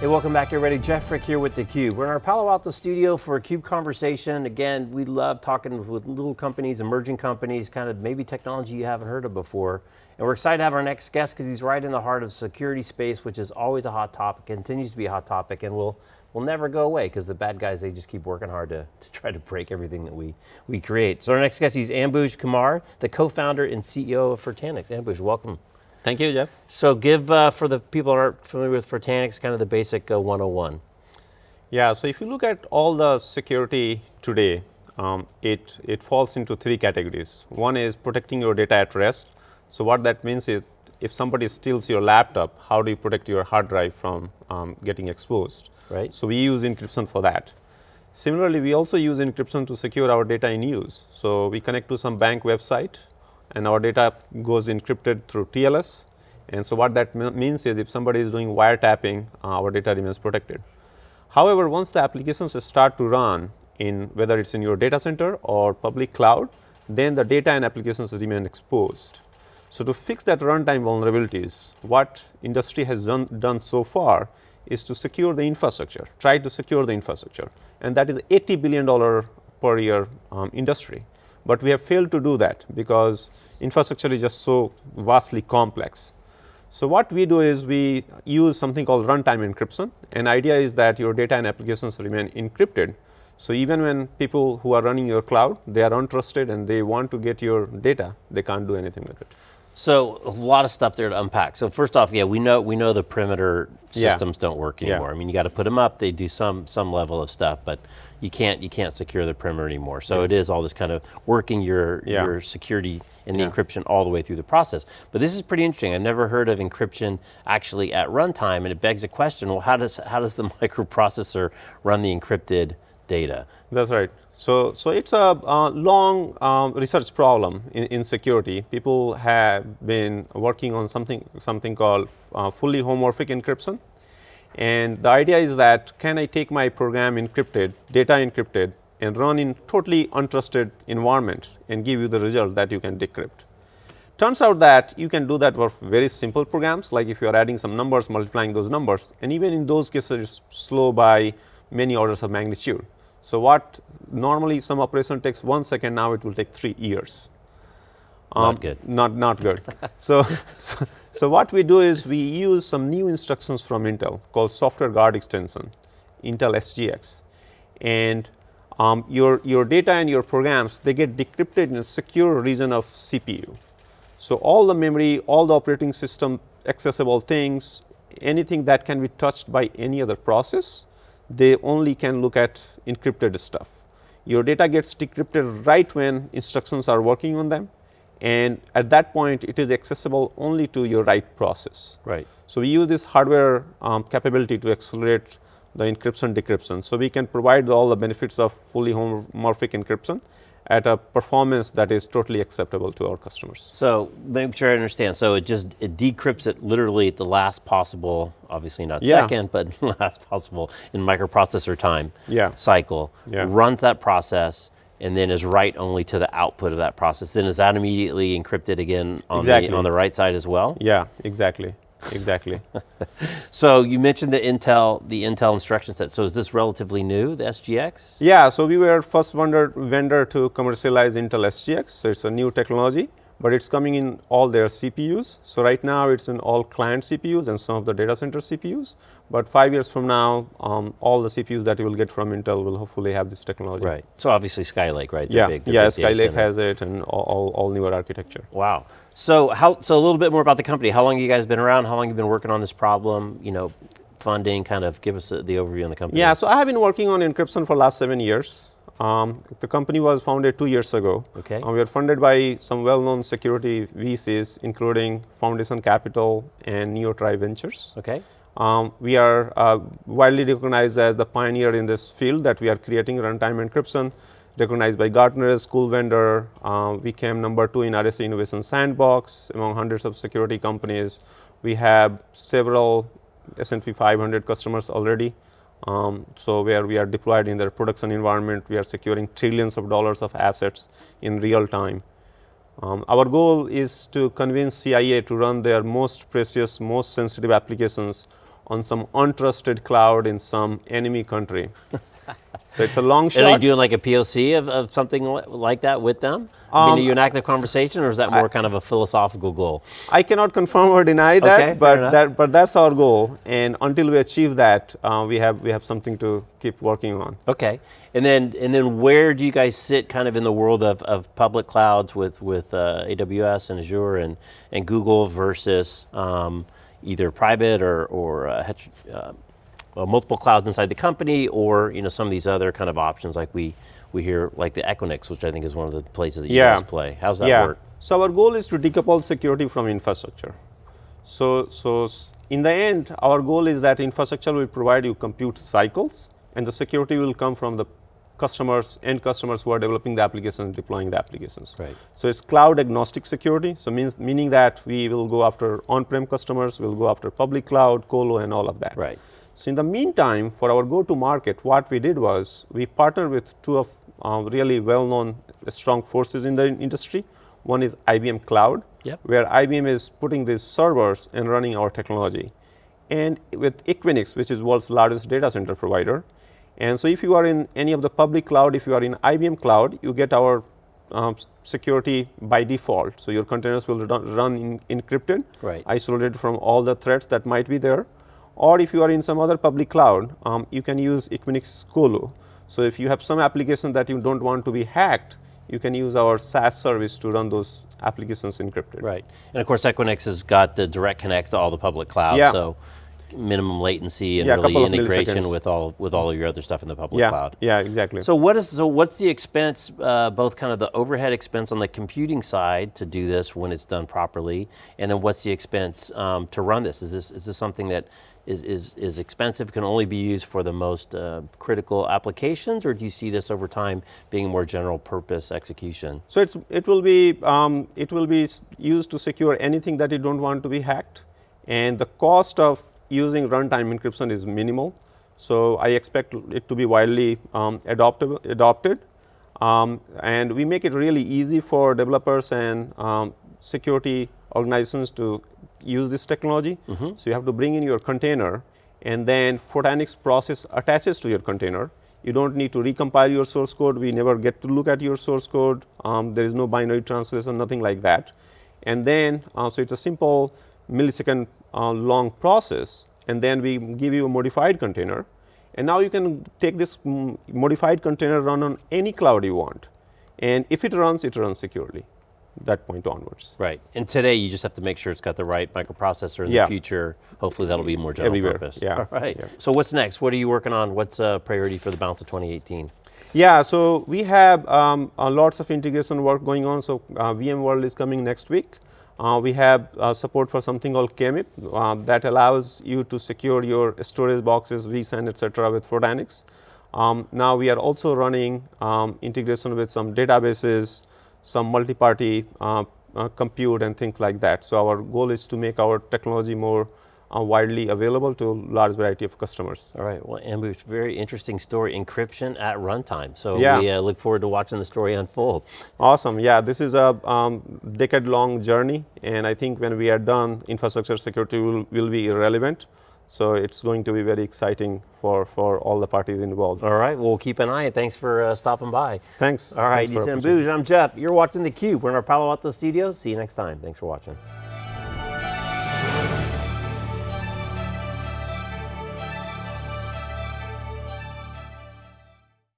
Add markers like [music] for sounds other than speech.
Hey, welcome back everybody. Jeff Frick here with theCUBE. We're in our Palo Alto studio for a CUBE conversation. Again, we love talking with little companies, emerging companies, kind of maybe technology you haven't heard of before. And we're excited to have our next guest because he's right in the heart of security space, which is always a hot topic, continues to be a hot topic, and will will never go away because the bad guys, they just keep working hard to, to try to break everything that we, we create. So our next guest, is Ambuj Kumar, the co-founder and CEO of Fortanix. Ambuj, welcome. Thank you, Jeff. So give, uh, for the people that aren't familiar with Fortanix, kind of the basic uh, 101. Yeah, so if you look at all the security today, um, it, it falls into three categories. One is protecting your data at rest. So what that means is if somebody steals your laptop, how do you protect your hard drive from um, getting exposed? Right. So we use encryption for that. Similarly, we also use encryption to secure our data in use. So we connect to some bank website and our data goes encrypted through TLS. And so what that means is if somebody is doing wiretapping, uh, our data remains protected. However, once the applications start to run in whether it's in your data center or public cloud, then the data and applications remain exposed. So to fix that runtime vulnerabilities, what industry has done, done so far is to secure the infrastructure, try to secure the infrastructure. And that is $80 billion per year um, industry. But we have failed to do that because infrastructure is just so vastly complex. So what we do is we use something called runtime encryption and idea is that your data and applications remain encrypted. So even when people who are running your cloud, they are untrusted and they want to get your data, they can't do anything with it. So a lot of stuff there to unpack. So first off, yeah, we know we know the perimeter systems yeah. don't work anymore. Yeah. I mean, you got to put them up. They do some some level of stuff, but you can't you can't secure the perimeter anymore. So yeah. it is all this kind of working your your security and the encryption all the way through the process. But this is pretty interesting. I've never heard of encryption actually at runtime, and it begs a question. Well, how does how does the [laughs] microprocessor run the encrypted data? That's right. So, so it's a uh, long um, research problem in, in, security. People have been working on something, something called uh, fully homomorphic encryption. And the idea is that can I take my program encrypted, data encrypted, and run in totally untrusted environment and give you the result that you can decrypt. Turns out that you can do that for very simple programs, like if you are adding some numbers, multiplying those numbers, and even in those cases, it's slow by many orders of magnitude. So what normally some operation takes one second, now it will take three years. Um, not good. Not, not good. [laughs] so, so, so, what we do is we use some new instructions from Intel called software guard extension, Intel SGX. And um, your, your data and your programs, they get decrypted in a secure region of CPU. So all the memory, all the operating system accessible things, anything that can be touched by any other process, they only can look at encrypted stuff. Your data gets decrypted right when instructions are working on them and at that point it is accessible only to your right process. Right. So we use this hardware um, capability to accelerate the encryption decryption. So we can provide all the benefits of fully homomorphic encryption at a performance that is totally acceptable to our customers. So make sure I understand. So it just, it decrypts it literally at the last possible, obviously not yeah. second, but [laughs] last possible in microprocessor time yeah. cycle, yeah. runs that process, and then is write only to the output of that process. Then is that immediately encrypted again on, exactly. the, on the right side as well? Yeah, exactly exactly. [laughs] so you mentioned the Intel, the Intel instruction set. So is this relatively new, the SGX? Yeah, so we were first vendor, vendor to commercialize Intel SGX. So it's a new technology but it's coming in all their CPUs. So right now it's in all client CPUs and some of the data center CPUs. But five years from now, um, all the CPUs that you will get from Intel will hopefully have this technology. Right. So obviously Skylake, right? yeah. Big, yeah. Skylake has it, and all, all, all, newer architecture. Wow. So how? So a little bit more about the company. How long have you guys been around? How long have you been working on this problem? You know, funding. Kind of give us the overview on the company. Yeah. So I have been working on encryption for last seven years. Um, the company was founded two years ago. Okay. We are funded by some well-known security VCs, including Foundation Capital and Neotribe Ventures. Okay. Um, we are uh, widely recognized as the pioneer in this field that we are creating runtime encryption, recognized by Gartner as cool vendor. Uh, we came number two in RSA Innovation Sandbox among hundreds of security companies. We have several S&P 500 customers already. Um, so where we are deployed in their production environment, we are securing trillions of dollars of assets in real time. Um, our goal is to convince CIA to run their most precious, most sensitive applications on some untrusted cloud in some enemy country. [laughs] [laughs] so it's a long And are you doing like a POC of, of something like that with them? I mean, Um, are you in active conversation, or is that more kind of a philosophical goal? I cannot confirm or deny that, Okay, but that but that's our goal. And until we achieve that, uh, we have we have something to keep working on. Okay, and then and then where do you guys sit, kind of in the world of, of public clouds with with uh, AWS and Azure and and Google versus um, either private or or uh, uh, well, multiple clouds inside the company, or you know some of these other kind of options like we we hear like the Equinix, which I think is one of the places that you Yeah. guys play. How's that yeah. work? So our goal is to decouple security from infrastructure. So so in the end, our goal is that infrastructure will provide you compute cycles, and the security will come from the customers, end customers who are developing the applications, and deploying the applications. Right. So it's cloud agnostic security. So means meaning that we will go after on-prem customers, we'll go after public cloud, colo, and all of that. Right. So in the meantime, for our go-to-market, what we did was we partnered with two of uh, really well-known, uh, strong forces in the industry. One is IBM Cloud, Yep. where IBM is putting these servers and running our technology, and with Equinix, which is world's largest data center provider. And so, if you are in any of the public cloud, if you are in IBM Cloud, you get our um, security by default. So your containers will run, run in, encrypted, Right. isolated from all the threats that might be there. Or if you are in some other public cloud, um, you can use Equinix Colo. So if you have some application that you don't want to be hacked, you can use our SaaS service to run those applications encrypted. Right, and of course Equinix has got the direct connect to all the public clouds, Yeah. so minimum latency and Yeah, really integration with all with all of your other stuff in the public Yeah, cloud. yeah, exactly. So what is so what's the expense, uh, both kind of the overhead expense on the computing side to do this when it's done properly, and then what's the expense um, to run this? Is this is this something that is is is expensive, can only be used for the most uh, critical applications, or do you see this over time being more general purpose execution? So it's it will be um, it will be used to secure anything that you don't want to be hacked, and the cost of using runtime encryption is minimal. So I expect it to be widely um, adoptable, adopted, um, and we make it really easy for developers and um, security organizations to use this technology. So you have to bring in your container, and then Fortanix process attaches to your container. You don't need to recompile your source code. We never get to look at your source code. Um, there is no binary translation, nothing like that. And then, uh, so it's a simple millisecond uh, long process. And then we give you a modified container. And now you can take this mm, modified container, run on any cloud you want. And if it runs, it runs securely, that point onwards. Right, and today you just have to make sure it's got the right microprocessor in Yeah. the future. Hopefully that'll be more general Everywhere, purpose. yeah, All right. yeah. So what's next? What are you working on? What's a priority for the balance of 2018? Yeah, so we have um, uh, lots of integration work going on. So uh, VMworld is coming next week. Uh, we have uh, support for something called KMIP uh, that allows you to secure your storage boxes, vSAN, etc. with Fortanix. Um, now we are also running um, integration with some databases, some multi-party uh, uh, compute and things like that. So our goal is to make our technology more uh, widely available to a large variety of customers. All right, well, Ambuj, very interesting story, encryption at runtime. So Yeah. we uh, look forward to watching the story unfold. Awesome. Yeah, this is a um, decade-long journey, and I think when we are done, infrastructure security will, will be irrelevant. So it's going to be very exciting for, for all the parties involved. All right, well, keep an eye. Thanks for uh, stopping by. Thanks. All right, Ethan opportunity. I'm Jeff. You're watching theCUBE. We're in our Palo Alto studios. See you next time. Thanks for watching.